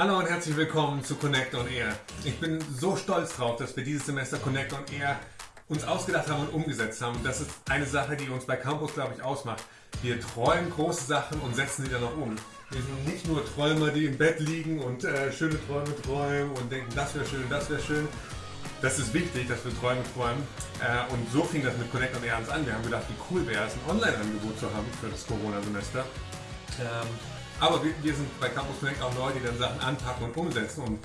Hallo und herzlich willkommen zu Connect on Air. Ich bin so stolz drauf, dass wir dieses Semester Connect on Air uns ausgedacht haben und umgesetzt haben. Das ist eine Sache, die uns bei Campus, glaube ich, ausmacht. Wir träumen große Sachen und setzen sie dann auch um. Wir sind nicht nur Träumer, die im Bett liegen und äh, schöne Träume träumen und denken, das wäre schön, das wäre schön. Das ist wichtig, dass wir Träume träumen. Äh, und so fing das mit Connect on Air an. Wir haben gedacht, wie cool wäre es, ein Online-Angebot zu haben für das Corona-Semester. Ähm, aber wir, wir, sind bei Campus Connect auch Leute, die dann Sachen anpacken und umsetzen und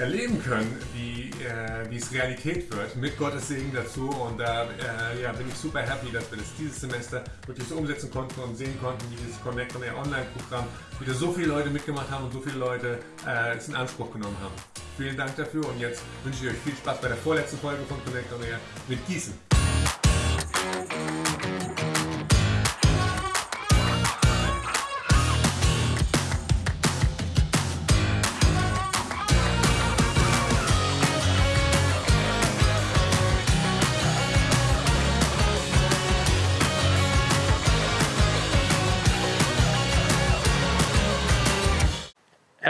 erleben können, wie, äh, es Realität wird, mit Gottes Segen dazu. Und da äh, ja, bin ich super happy, dass wir das dieses Semester wirklich so umsetzen konnten und sehen konnten, wie dieses Connect on Air Online-Programm wieder so viele Leute mitgemacht haben und so viele Leute äh, es in Anspruch genommen haben. Vielen Dank dafür und jetzt wünsche ich euch viel Spaß bei der vorletzten Folge von Connect on Air mit Gießen.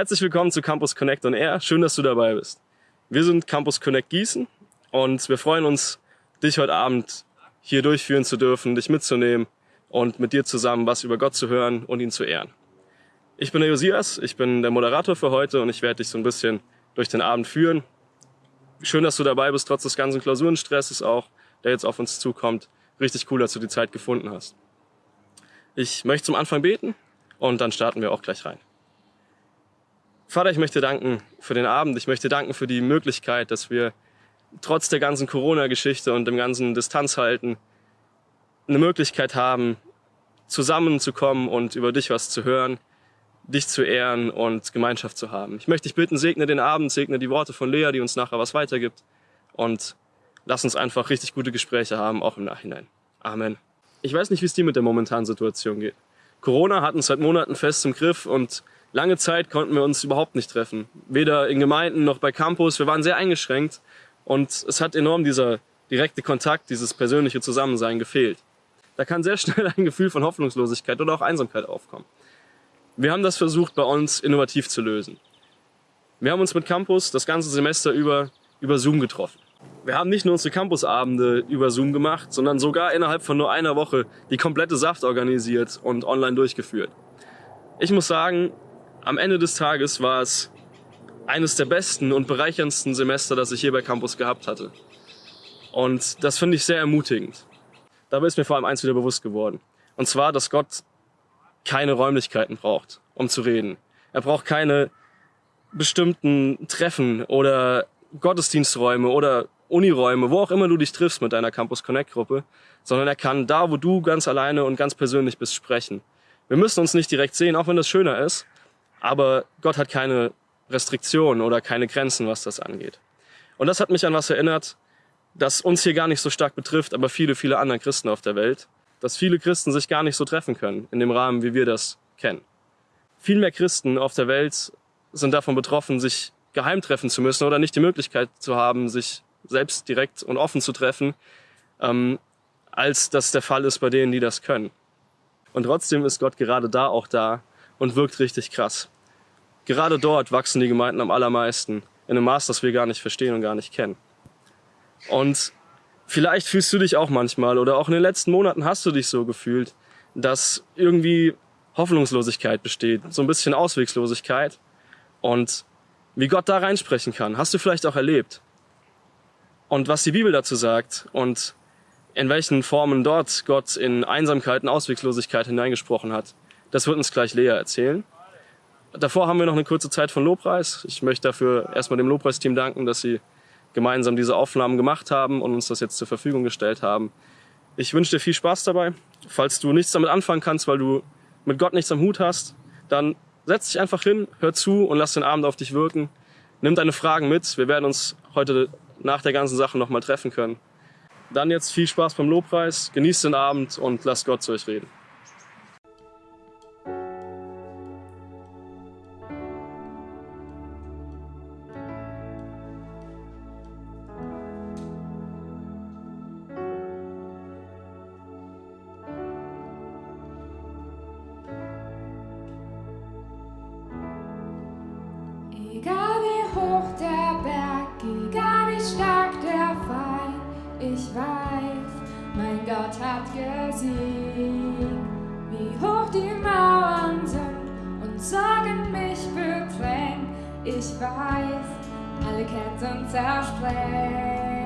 Herzlich willkommen zu Campus Connect on Air. Schön, dass du dabei bist. Wir sind Campus Connect Gießen und wir freuen uns, dich heute Abend hier durchführen zu dürfen, dich mitzunehmen und mit dir zusammen was über Gott zu hören und ihn zu ehren. Ich bin der Josias, ich bin der Moderator für heute und ich werde dich so ein bisschen durch den Abend führen. Schön, dass du dabei bist, trotz des ganzen Klausurenstresses auch, der jetzt auf uns zukommt. Richtig cool, dass du die Zeit gefunden hast. Ich möchte zum Anfang beten und dann starten wir auch gleich rein. Vater, ich möchte danken für den Abend. Ich möchte danken für die Möglichkeit, dass wir trotz der ganzen Corona-Geschichte und dem ganzen Distanzhalten eine Möglichkeit haben, zusammenzukommen und über dich was zu hören, dich zu ehren und Gemeinschaft zu haben. Ich möchte dich bitten, segne den Abend, segne die Worte von Lea, die uns nachher was weitergibt und lass uns einfach richtig gute Gespräche haben, auch im Nachhinein. Amen. Ich weiß nicht, wie es dir mit der momentanen Situation geht. Corona hat uns seit Monaten fest im Griff und Lange Zeit konnten wir uns überhaupt nicht treffen. Weder in Gemeinden noch bei Campus. Wir waren sehr eingeschränkt. Und es hat enorm dieser direkte Kontakt, dieses persönliche Zusammensein gefehlt. Da kann sehr schnell ein Gefühl von Hoffnungslosigkeit oder auch Einsamkeit aufkommen. Wir haben das versucht, bei uns innovativ zu lösen. Wir haben uns mit Campus das ganze Semester über über Zoom getroffen. Wir haben nicht nur unsere Campusabende über Zoom gemacht, sondern sogar innerhalb von nur einer Woche die komplette Saft organisiert und online durchgeführt. Ich muss sagen, am Ende des Tages war es eines der besten und bereicherndsten Semester, das ich hier bei Campus gehabt hatte. Und das finde ich sehr ermutigend. Dabei ist mir vor allem eins wieder bewusst geworden. Und zwar, dass Gott keine Räumlichkeiten braucht, um zu reden. Er braucht keine bestimmten Treffen oder Gottesdiensträume oder Uniräume, wo auch immer du dich triffst mit deiner Campus Connect Gruppe, sondern er kann da, wo du ganz alleine und ganz persönlich bist, sprechen. Wir müssen uns nicht direkt sehen, auch wenn das schöner ist, aber Gott hat keine Restriktionen oder keine Grenzen, was das angeht. Und das hat mich an was erinnert, das uns hier gar nicht so stark betrifft, aber viele, viele andere Christen auf der Welt, dass viele Christen sich gar nicht so treffen können in dem Rahmen, wie wir das kennen. Viel mehr Christen auf der Welt sind davon betroffen, sich geheim treffen zu müssen oder nicht die Möglichkeit zu haben, sich selbst direkt und offen zu treffen, ähm, als das der Fall ist bei denen, die das können. Und trotzdem ist Gott gerade da auch da, und wirkt richtig krass. Gerade dort wachsen die Gemeinden am allermeisten, in einem Maß, das wir gar nicht verstehen und gar nicht kennen. Und vielleicht fühlst du dich auch manchmal oder auch in den letzten Monaten hast du dich so gefühlt, dass irgendwie Hoffnungslosigkeit besteht, so ein bisschen Auswegslosigkeit und wie Gott da reinsprechen kann, hast du vielleicht auch erlebt. Und was die Bibel dazu sagt und in welchen Formen dort Gott in Einsamkeit und Auswegslosigkeit hineingesprochen hat, das wird uns gleich Lea erzählen. Davor haben wir noch eine kurze Zeit von Lobpreis. Ich möchte dafür erstmal dem Lobpreisteam danken, dass sie gemeinsam diese Aufnahmen gemacht haben und uns das jetzt zur Verfügung gestellt haben. Ich wünsche dir viel Spaß dabei. Falls du nichts damit anfangen kannst, weil du mit Gott nichts am Hut hast, dann setz dich einfach hin, hör zu und lass den Abend auf dich wirken. Nimm deine Fragen mit. Wir werden uns heute nach der ganzen Sache nochmal treffen können. Dann jetzt viel Spaß beim Lobpreis, genießt den Abend und lasst Gott zu euch reden. Gott hat gesehen, wie hoch die Mauern sind und Sorgen mich beklängen. Ich weiß, alle Ketten zersprengen.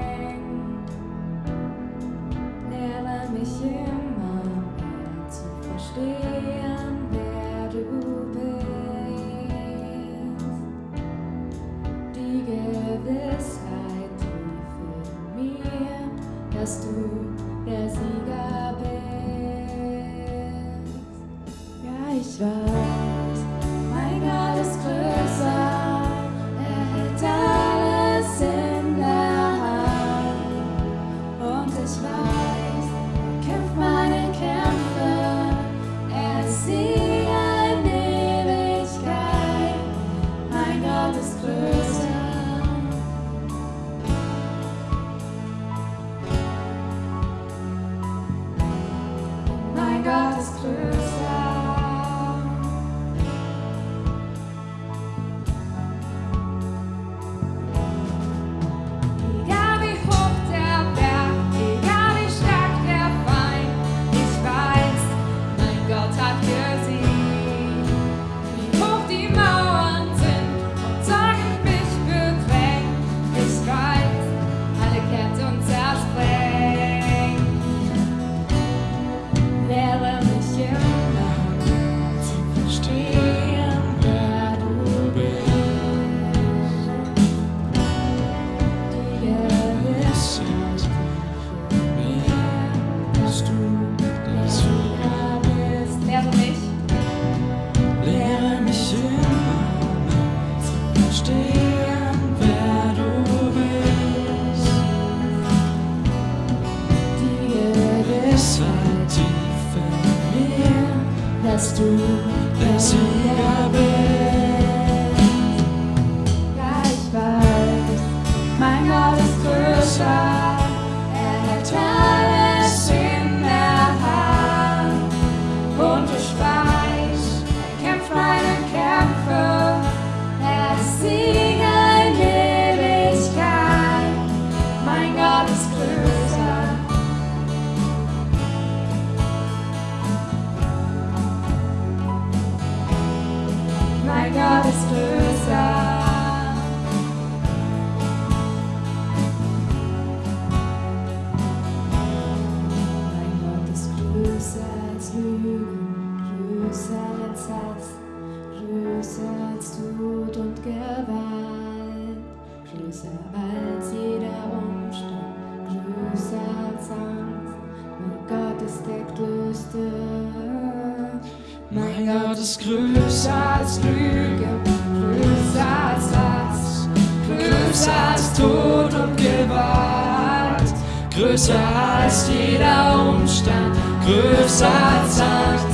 größer als jeder Umstand, größer als Angst.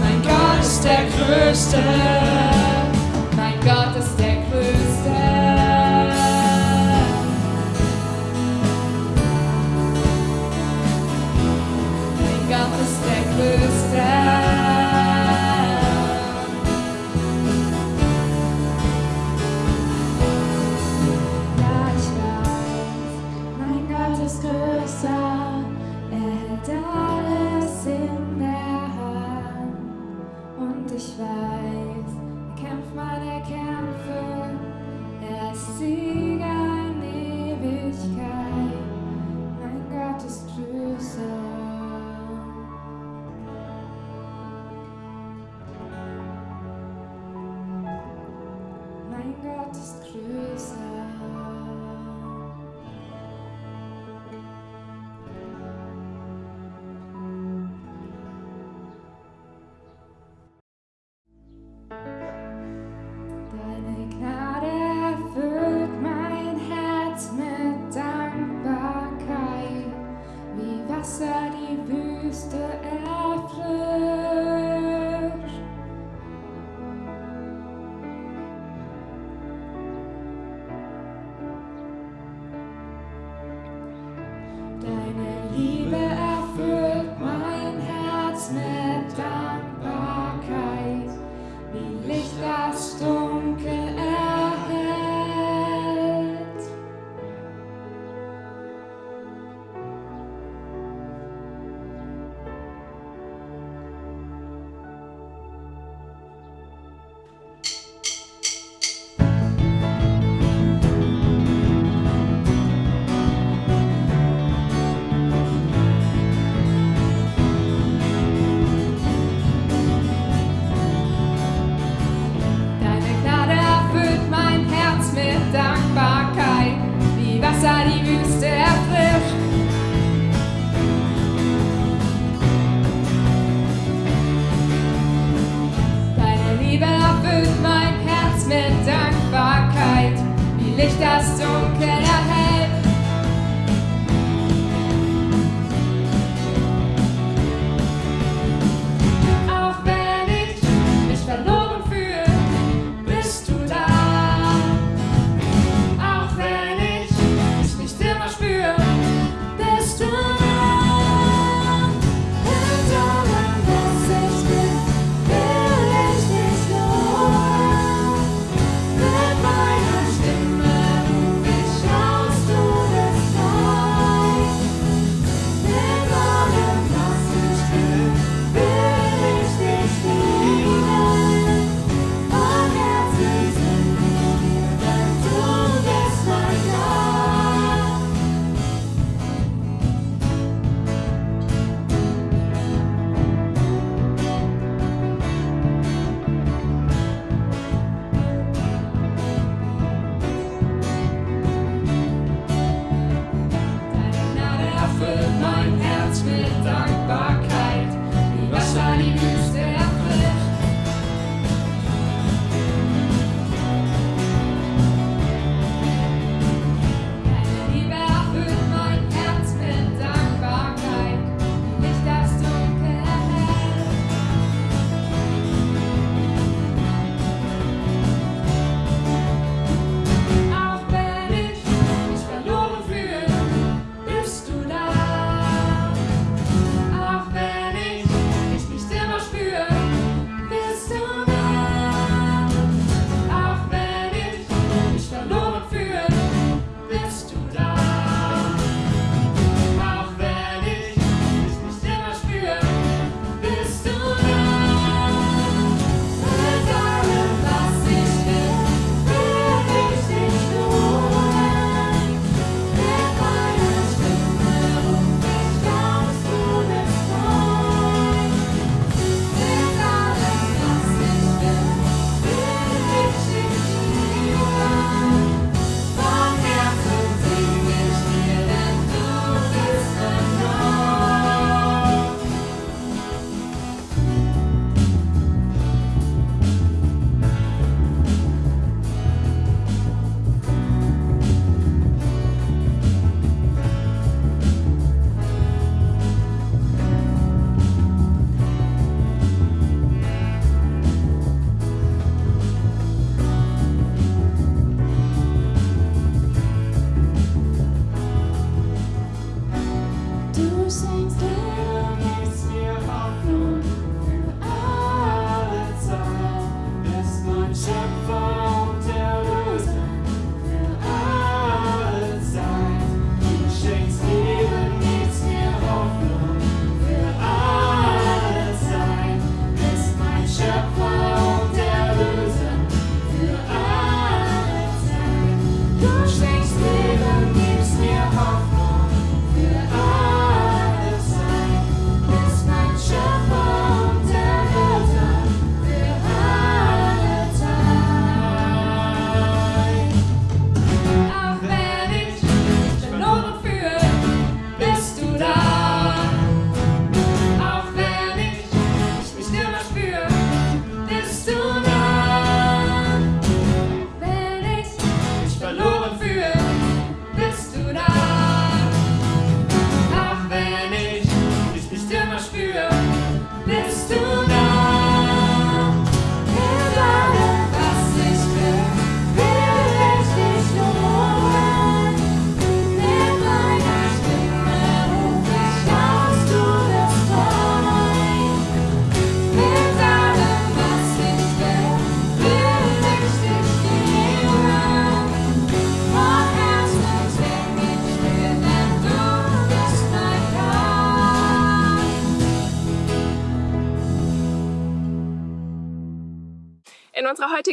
Mein Gott ist der Größte.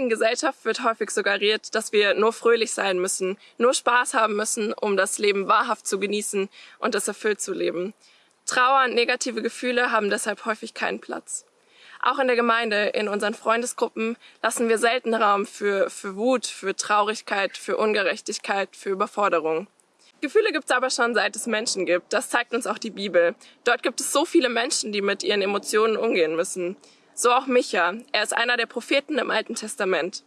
heutigen Gesellschaft wird häufig suggeriert, dass wir nur fröhlich sein müssen, nur Spaß haben müssen, um das Leben wahrhaft zu genießen und es erfüllt zu leben. Trauer und negative Gefühle haben deshalb häufig keinen Platz. Auch in der Gemeinde, in unseren Freundesgruppen lassen wir selten Raum für, für Wut, für Traurigkeit, für Ungerechtigkeit, für Überforderung. Gefühle gibt es aber schon seit es Menschen gibt. Das zeigt uns auch die Bibel. Dort gibt es so viele Menschen, die mit ihren Emotionen umgehen müssen. So auch Micha. Er ist einer der Propheten im Alten Testament.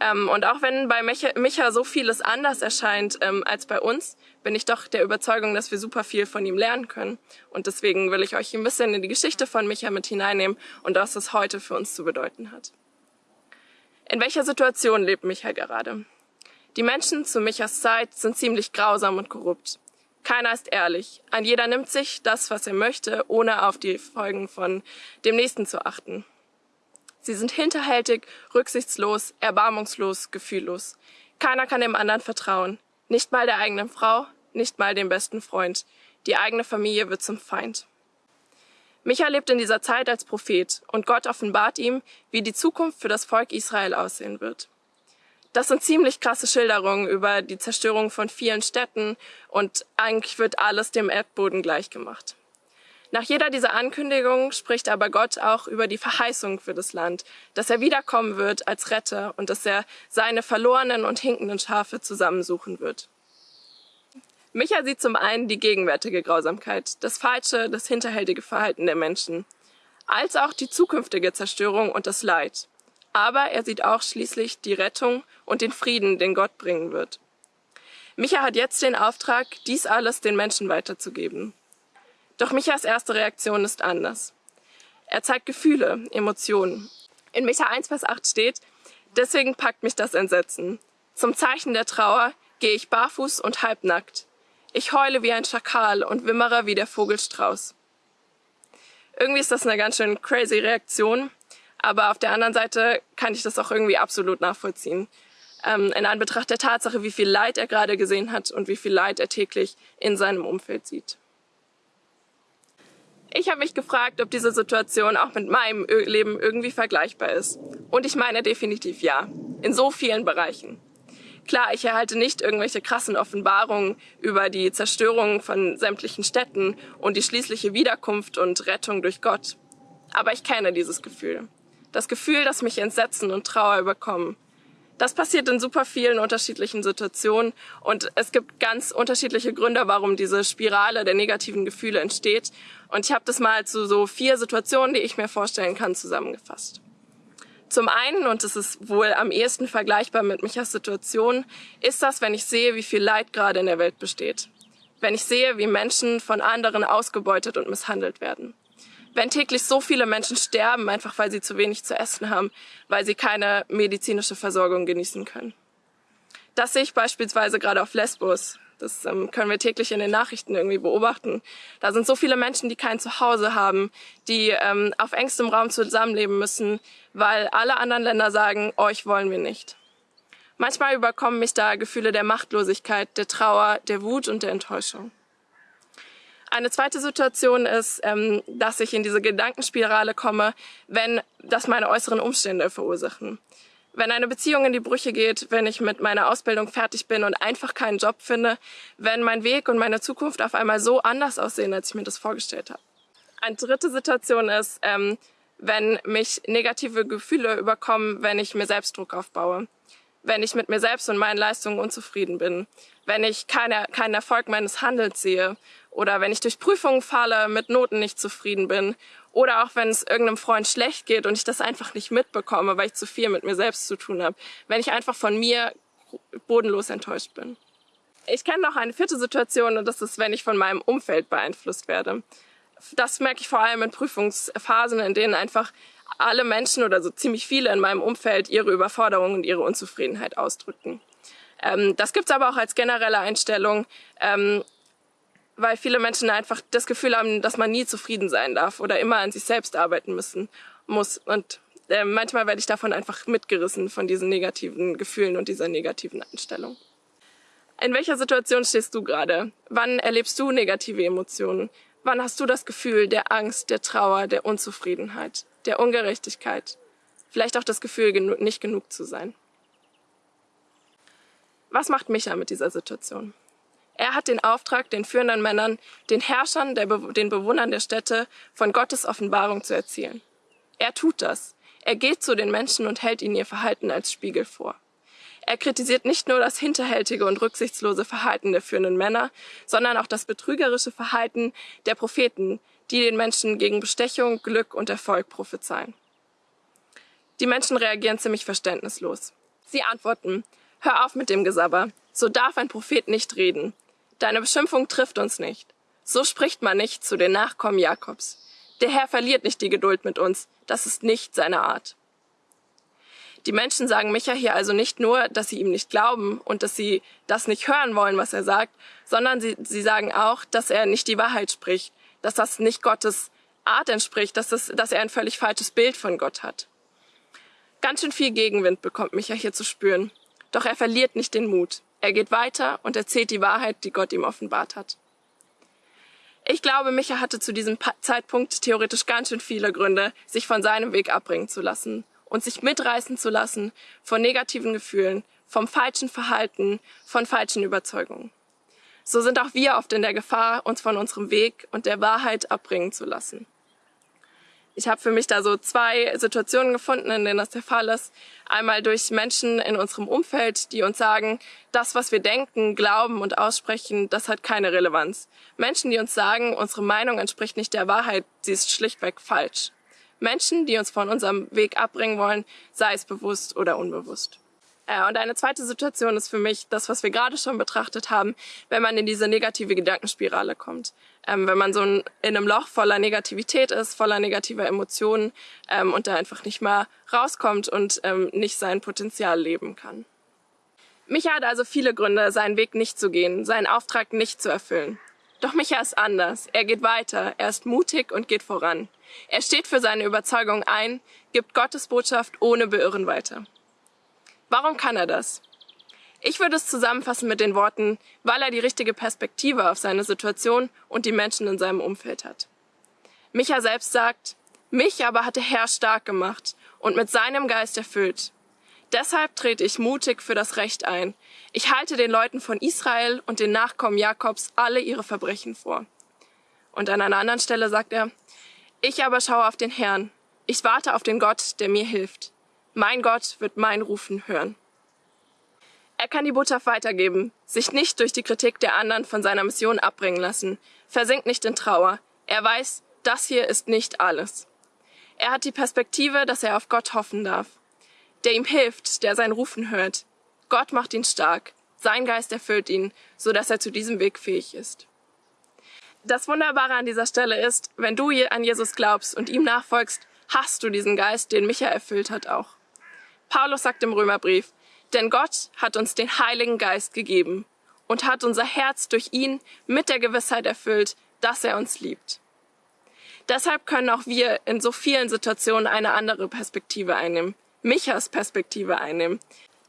Ähm, und auch wenn bei Micha, Micha so vieles anders erscheint ähm, als bei uns, bin ich doch der Überzeugung, dass wir super viel von ihm lernen können. Und deswegen will ich euch ein bisschen in die Geschichte von Micha mit hineinnehmen und was das heute für uns zu bedeuten hat. In welcher Situation lebt Micha gerade? Die Menschen zu Michas Zeit sind ziemlich grausam und korrupt. Keiner ist ehrlich. Ein jeder nimmt sich das, was er möchte, ohne auf die Folgen von dem Nächsten zu achten. Sie sind hinterhältig, rücksichtslos, erbarmungslos, gefühllos. Keiner kann dem anderen vertrauen. Nicht mal der eigenen Frau, nicht mal dem besten Freund. Die eigene Familie wird zum Feind. Micha lebt in dieser Zeit als Prophet und Gott offenbart ihm, wie die Zukunft für das Volk Israel aussehen wird. Das sind ziemlich krasse Schilderungen über die Zerstörung von vielen Städten und eigentlich wird alles dem Erdboden gleichgemacht. Nach jeder dieser Ankündigungen spricht aber Gott auch über die Verheißung für das Land, dass er wiederkommen wird als Retter und dass er seine verlorenen und hinkenden Schafe zusammensuchen wird. Micha sieht zum einen die gegenwärtige Grausamkeit, das falsche, das hinterhältige Verhalten der Menschen, als auch die zukünftige Zerstörung und das Leid. Aber er sieht auch schließlich die Rettung und den Frieden, den Gott bringen wird. Micha hat jetzt den Auftrag, dies alles den Menschen weiterzugeben. Doch Michas erste Reaktion ist anders. Er zeigt Gefühle, Emotionen. In Micha 1, Vers 8 steht, deswegen packt mich das Entsetzen. Zum Zeichen der Trauer gehe ich barfuß und halbnackt. Ich heule wie ein Schakal und wimmere wie der Vogelstrauß. Irgendwie ist das eine ganz schön crazy Reaktion, aber auf der anderen Seite kann ich das auch irgendwie absolut nachvollziehen. Ähm, in Anbetracht der Tatsache, wie viel Leid er gerade gesehen hat und wie viel Leid er täglich in seinem Umfeld sieht. Ich habe mich gefragt, ob diese Situation auch mit meinem Leben irgendwie vergleichbar ist. Und ich meine definitiv ja. In so vielen Bereichen. Klar, ich erhalte nicht irgendwelche krassen Offenbarungen über die Zerstörung von sämtlichen Städten und die schließliche Wiederkunft und Rettung durch Gott. Aber ich kenne dieses Gefühl. Das Gefühl, das mich Entsetzen und Trauer überkommen. Das passiert in super vielen unterschiedlichen Situationen und es gibt ganz unterschiedliche Gründe, warum diese Spirale der negativen Gefühle entsteht. Und ich habe das mal zu so vier Situationen, die ich mir vorstellen kann, zusammengefasst. Zum einen, und das ist wohl am ehesten vergleichbar mit Michas Situation, ist das, wenn ich sehe, wie viel Leid gerade in der Welt besteht. Wenn ich sehe, wie Menschen von anderen ausgebeutet und misshandelt werden wenn täglich so viele Menschen sterben, einfach weil sie zu wenig zu essen haben, weil sie keine medizinische Versorgung genießen können. Das sehe ich beispielsweise gerade auf Lesbos. Das ähm, können wir täglich in den Nachrichten irgendwie beobachten. Da sind so viele Menschen, die kein Zuhause haben, die ähm, auf engstem Raum zusammenleben müssen, weil alle anderen Länder sagen, euch wollen wir nicht. Manchmal überkommen mich da Gefühle der Machtlosigkeit, der Trauer, der Wut und der Enttäuschung. Eine zweite Situation ist, ähm, dass ich in diese Gedankenspirale komme, wenn das meine äußeren Umstände verursachen. Wenn eine Beziehung in die Brüche geht, wenn ich mit meiner Ausbildung fertig bin und einfach keinen Job finde, wenn mein Weg und meine Zukunft auf einmal so anders aussehen, als ich mir das vorgestellt habe. Eine dritte Situation ist, ähm, wenn mich negative Gefühle überkommen, wenn ich mir selbst Druck aufbaue wenn ich mit mir selbst und meinen Leistungen unzufrieden bin, wenn ich keine, keinen Erfolg meines Handels sehe oder wenn ich durch Prüfungen falle, mit Noten nicht zufrieden bin oder auch wenn es irgendeinem Freund schlecht geht und ich das einfach nicht mitbekomme, weil ich zu viel mit mir selbst zu tun habe, wenn ich einfach von mir bodenlos enttäuscht bin. Ich kenne noch eine vierte Situation und das ist, wenn ich von meinem Umfeld beeinflusst werde. Das merke ich vor allem in Prüfungsphasen, in denen einfach alle Menschen oder so ziemlich viele in meinem Umfeld ihre Überforderung und ihre Unzufriedenheit ausdrücken. Ähm, das gibt's aber auch als generelle Einstellung, ähm, weil viele Menschen einfach das Gefühl haben, dass man nie zufrieden sein darf oder immer an sich selbst arbeiten müssen muss. Und äh, manchmal werde ich davon einfach mitgerissen von diesen negativen Gefühlen und dieser negativen Einstellung. In welcher Situation stehst du gerade? Wann erlebst du negative Emotionen? Wann hast du das Gefühl der Angst, der Trauer, der Unzufriedenheit? Der Ungerechtigkeit, vielleicht auch das Gefühl, nicht genug zu sein. Was macht Micha mit dieser Situation? Er hat den Auftrag, den führenden Männern, den Herrschern, Be den Bewohnern der Städte von Gottes Offenbarung zu erzählen. Er tut das. Er geht zu den Menschen und hält ihnen ihr Verhalten als Spiegel vor. Er kritisiert nicht nur das hinterhältige und rücksichtslose Verhalten der führenden Männer, sondern auch das betrügerische Verhalten der Propheten, die den Menschen gegen Bestechung, Glück und Erfolg prophezeien. Die Menschen reagieren ziemlich verständnislos. Sie antworten, hör auf mit dem Gesabber, so darf ein Prophet nicht reden. Deine Beschimpfung trifft uns nicht. So spricht man nicht zu den Nachkommen Jakobs. Der Herr verliert nicht die Geduld mit uns, das ist nicht seine Art. Die Menschen sagen Micha hier also nicht nur, dass sie ihm nicht glauben und dass sie das nicht hören wollen, was er sagt, sondern sie, sie sagen auch, dass er nicht die Wahrheit spricht, dass das nicht Gottes Art entspricht, dass, das, dass er ein völlig falsches Bild von Gott hat. Ganz schön viel Gegenwind bekommt Micha hier zu spüren. Doch er verliert nicht den Mut. Er geht weiter und erzählt die Wahrheit, die Gott ihm offenbart hat. Ich glaube, Micha hatte zu diesem Zeitpunkt theoretisch ganz schön viele Gründe, sich von seinem Weg abbringen zu lassen und sich mitreißen zu lassen von negativen Gefühlen, vom falschen Verhalten, von falschen Überzeugungen. So sind auch wir oft in der Gefahr, uns von unserem Weg und der Wahrheit abbringen zu lassen. Ich habe für mich da so zwei Situationen gefunden, in denen das der Fall ist. Einmal durch Menschen in unserem Umfeld, die uns sagen, das, was wir denken, glauben und aussprechen, das hat keine Relevanz. Menschen, die uns sagen, unsere Meinung entspricht nicht der Wahrheit, sie ist schlichtweg falsch. Menschen, die uns von unserem Weg abbringen wollen, sei es bewusst oder unbewusst. Ja, und eine zweite Situation ist für mich das, was wir gerade schon betrachtet haben, wenn man in diese negative Gedankenspirale kommt. Ähm, wenn man so in einem Loch voller Negativität ist, voller negativer Emotionen ähm, und da einfach nicht mehr rauskommt und ähm, nicht sein Potenzial leben kann. Micha hat also viele Gründe, seinen Weg nicht zu gehen, seinen Auftrag nicht zu erfüllen. Doch Micha ist anders. Er geht weiter, er ist mutig und geht voran. Er steht für seine Überzeugung ein, gibt Gottes Botschaft ohne Beirren weiter. Warum kann er das? Ich würde es zusammenfassen mit den Worten, weil er die richtige Perspektive auf seine Situation und die Menschen in seinem Umfeld hat. Micha selbst sagt, mich aber hat der Herr stark gemacht und mit seinem Geist erfüllt. Deshalb trete ich mutig für das Recht ein. Ich halte den Leuten von Israel und den Nachkommen Jakobs alle ihre Verbrechen vor. Und an einer anderen Stelle sagt er, ich aber schaue auf den Herrn. Ich warte auf den Gott, der mir hilft. Mein Gott wird mein Rufen hören. Er kann die Botschaft weitergeben, sich nicht durch die Kritik der anderen von seiner Mission abbringen lassen, versinkt nicht in Trauer. Er weiß, das hier ist nicht alles. Er hat die Perspektive, dass er auf Gott hoffen darf, der ihm hilft, der sein Rufen hört. Gott macht ihn stark, sein Geist erfüllt ihn, so dass er zu diesem Weg fähig ist. Das Wunderbare an dieser Stelle ist, wenn du an Jesus glaubst und ihm nachfolgst, hast du diesen Geist, den Micha erfüllt hat, auch. Paulus sagt im Römerbrief, denn Gott hat uns den Heiligen Geist gegeben und hat unser Herz durch ihn mit der Gewissheit erfüllt, dass er uns liebt. Deshalb können auch wir in so vielen Situationen eine andere Perspektive einnehmen, Michas Perspektive einnehmen.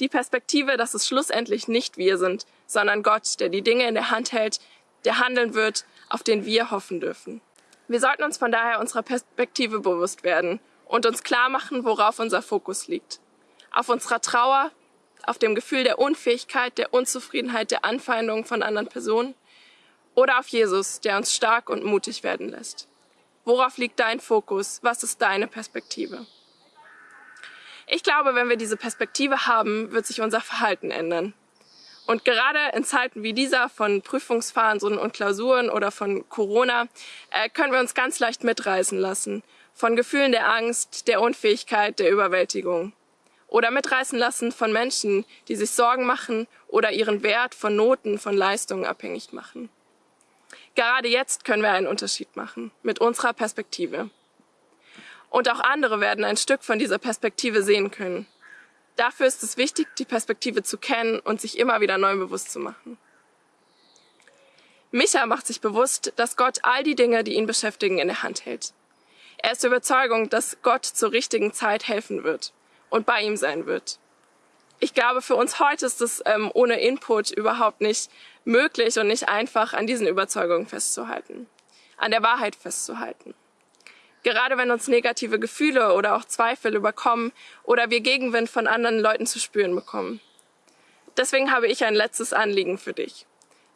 Die Perspektive, dass es schlussendlich nicht wir sind, sondern Gott, der die Dinge in der Hand hält, der handeln wird, auf den wir hoffen dürfen. Wir sollten uns von daher unserer Perspektive bewusst werden und uns klar machen, worauf unser Fokus liegt. Auf unserer Trauer, auf dem Gefühl der Unfähigkeit, der Unzufriedenheit, der Anfeindung von anderen Personen oder auf Jesus, der uns stark und mutig werden lässt. Worauf liegt dein Fokus? Was ist deine Perspektive? Ich glaube, wenn wir diese Perspektive haben, wird sich unser Verhalten ändern. Und gerade in Zeiten wie dieser von Prüfungsphasen und Klausuren oder von Corona äh, können wir uns ganz leicht mitreißen lassen. Von Gefühlen der Angst, der Unfähigkeit, der Überwältigung oder mitreißen lassen von Menschen, die sich Sorgen machen oder ihren Wert von Noten, von Leistungen abhängig machen. Gerade jetzt können wir einen Unterschied machen mit unserer Perspektive. Und auch andere werden ein Stück von dieser Perspektive sehen können. Dafür ist es wichtig, die Perspektive zu kennen und sich immer wieder neu bewusst zu machen. Micha macht sich bewusst, dass Gott all die Dinge, die ihn beschäftigen, in der Hand hält. Er ist der Überzeugung, dass Gott zur richtigen Zeit helfen wird und bei ihm sein wird. Ich glaube, für uns heute ist es ähm, ohne Input überhaupt nicht möglich und nicht einfach, an diesen Überzeugungen festzuhalten, an der Wahrheit festzuhalten. Gerade wenn uns negative Gefühle oder auch Zweifel überkommen oder wir Gegenwind von anderen Leuten zu spüren bekommen. Deswegen habe ich ein letztes Anliegen für dich.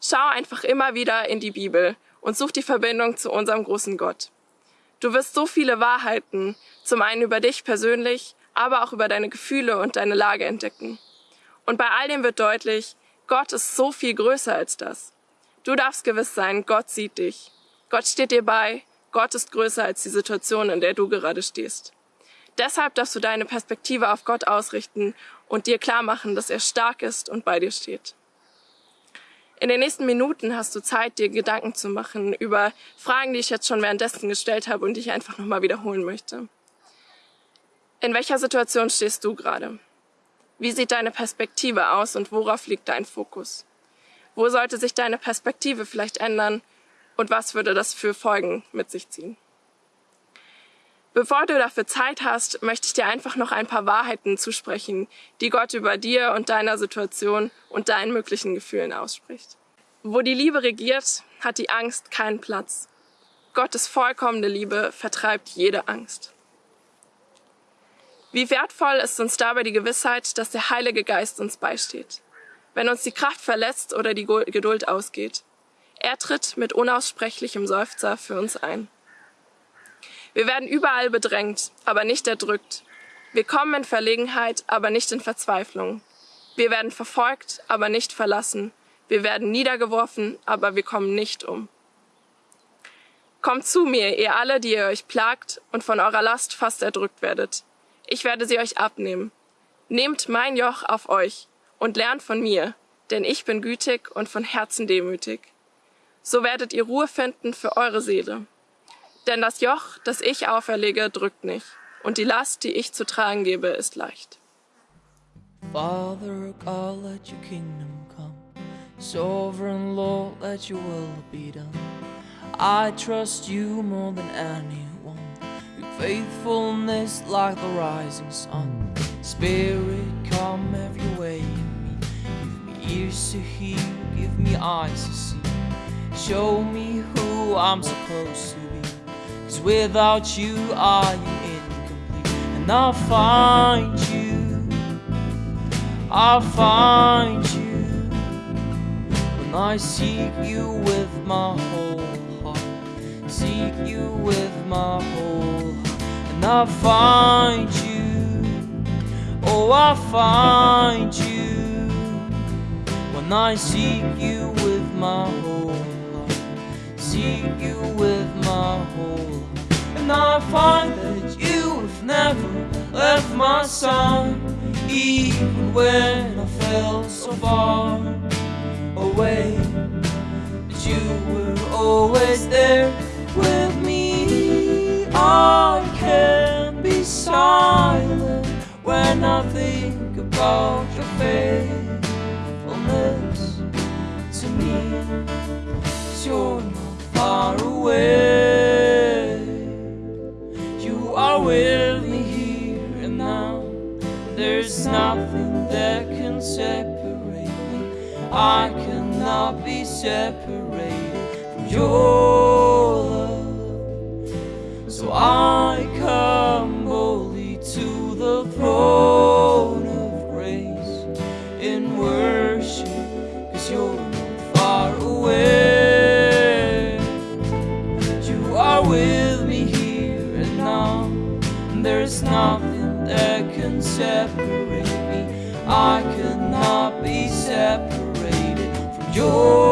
Schau einfach immer wieder in die Bibel und such die Verbindung zu unserem großen Gott. Du wirst so viele Wahrheiten, zum einen über dich persönlich, aber auch über deine Gefühle und deine Lage entdecken. Und bei all dem wird deutlich, Gott ist so viel größer als das. Du darfst gewiss sein, Gott sieht dich. Gott steht dir bei. Gott ist größer als die Situation, in der du gerade stehst. Deshalb darfst du deine Perspektive auf Gott ausrichten und dir klar machen, dass er stark ist und bei dir steht. In den nächsten Minuten hast du Zeit, dir Gedanken zu machen über Fragen, die ich jetzt schon währenddessen gestellt habe und die ich einfach nochmal wiederholen möchte. In welcher Situation stehst du gerade? Wie sieht deine Perspektive aus und worauf liegt dein Fokus? Wo sollte sich deine Perspektive vielleicht ändern und was würde das für Folgen mit sich ziehen? Bevor du dafür Zeit hast, möchte ich dir einfach noch ein paar Wahrheiten zusprechen, die Gott über dir und deiner Situation und deinen möglichen Gefühlen ausspricht. Wo die Liebe regiert, hat die Angst keinen Platz. Gottes vollkommene Liebe vertreibt jede Angst. Wie wertvoll ist uns dabei die Gewissheit, dass der Heilige Geist uns beisteht. Wenn uns die Kraft verletzt oder die Geduld ausgeht. Er tritt mit unaussprechlichem Seufzer für uns ein. Wir werden überall bedrängt, aber nicht erdrückt. Wir kommen in Verlegenheit, aber nicht in Verzweiflung. Wir werden verfolgt, aber nicht verlassen. Wir werden niedergeworfen, aber wir kommen nicht um. Kommt zu mir, ihr alle, die ihr euch plagt und von eurer Last fast erdrückt werdet ich werde sie euch abnehmen. Nehmt mein Joch auf euch und lernt von mir, denn ich bin gütig und von Herzen demütig. So werdet ihr Ruhe finden für eure Seele. Denn das Joch, das ich auferlege, drückt nicht, und die Last, die ich zu tragen gebe, ist leicht. Father God, let your kingdom come. Sovereign Lord, let your will be done. I trust you more than anyone. Faithfulness like the rising sun. Spirit, come every way in me. Give me ears to hear, give me eyes to see. Show me who I'm supposed to be. Cause without you, I am incomplete. And I'll find you. I'll find you when I seek you with my whole heart. Seek you with my whole heart, and I'll find you. Oh, I'll find you when I seek you with my whole heart. Seek you with my whole heart, and I find that you have never left my side, even when I felt so far away. But you were always there I can be silent when I think about your faithfulness to me. 'Cause you're not far away. You are with me here and now. There's nothing that can separate me. I cannot be separated from love. I come boldly to the throne of grace in worship, cause you're not far away. You are with me here and now. And there's nothing that can separate me. I cannot be separated from your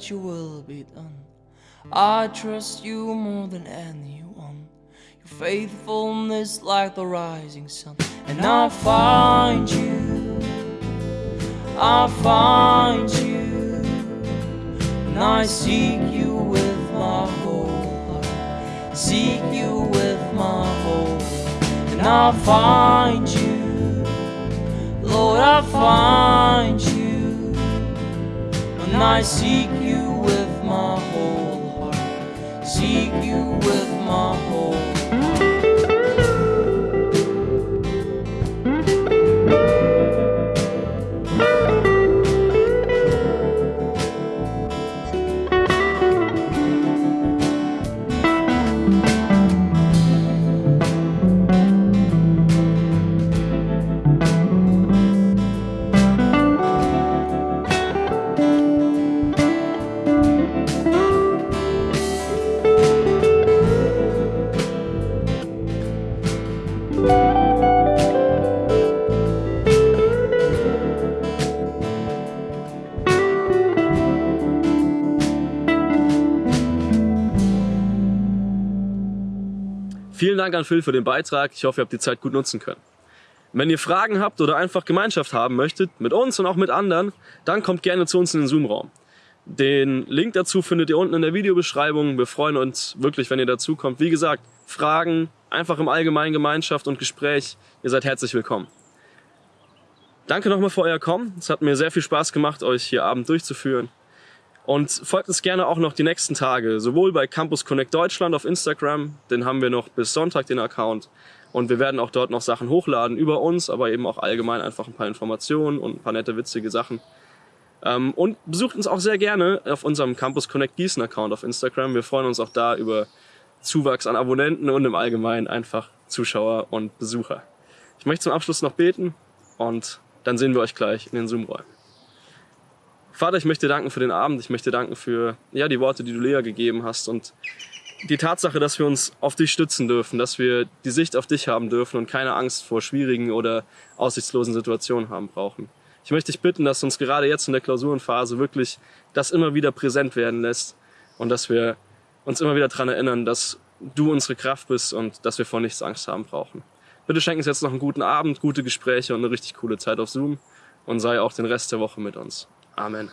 Let your will be done. I trust you more than anyone. Your faithfulness like the rising sun. And I find you. I find you. And I seek you with my whole heart. Seek you with my whole heart. And I find you. Lord, I find you I seek you with my whole heart. Seek you with my whole Vielen Dank an Phil für den Beitrag. Ich hoffe, ihr habt die Zeit gut nutzen können. Wenn ihr Fragen habt oder einfach Gemeinschaft haben möchtet, mit uns und auch mit anderen, dann kommt gerne zu uns in den Zoom-Raum. Den Link dazu findet ihr unten in der Videobeschreibung. Wir freuen uns wirklich, wenn ihr dazu kommt. Wie gesagt, Fragen, einfach im Allgemeinen Gemeinschaft und Gespräch. Ihr seid herzlich willkommen. Danke nochmal für euer Kommen. Es hat mir sehr viel Spaß gemacht, euch hier Abend durchzuführen. Und folgt uns gerne auch noch die nächsten Tage, sowohl bei Campus Connect Deutschland auf Instagram, den haben wir noch bis Sonntag den Account. Und wir werden auch dort noch Sachen hochladen über uns, aber eben auch allgemein einfach ein paar Informationen und ein paar nette, witzige Sachen. Ähm, und besucht uns auch sehr gerne auf unserem Campus Connect Gießen Account auf Instagram. Wir freuen uns auch da über Zuwachs an Abonnenten und im Allgemeinen einfach Zuschauer und Besucher. Ich möchte zum Abschluss noch beten und dann sehen wir euch gleich in den Zoom-Räumen. Vater, ich möchte danken für den Abend. Ich möchte danken für ja, die Worte, die du Lea gegeben hast und die Tatsache, dass wir uns auf dich stützen dürfen, dass wir die Sicht auf dich haben dürfen und keine Angst vor schwierigen oder aussichtslosen Situationen haben brauchen. Ich möchte dich bitten, dass uns gerade jetzt in der Klausurenphase wirklich das immer wieder präsent werden lässt und dass wir uns immer wieder daran erinnern, dass du unsere Kraft bist und dass wir vor nichts Angst haben brauchen. Bitte schenken uns jetzt noch einen guten Abend, gute Gespräche und eine richtig coole Zeit auf Zoom und sei auch den Rest der Woche mit uns. Amen.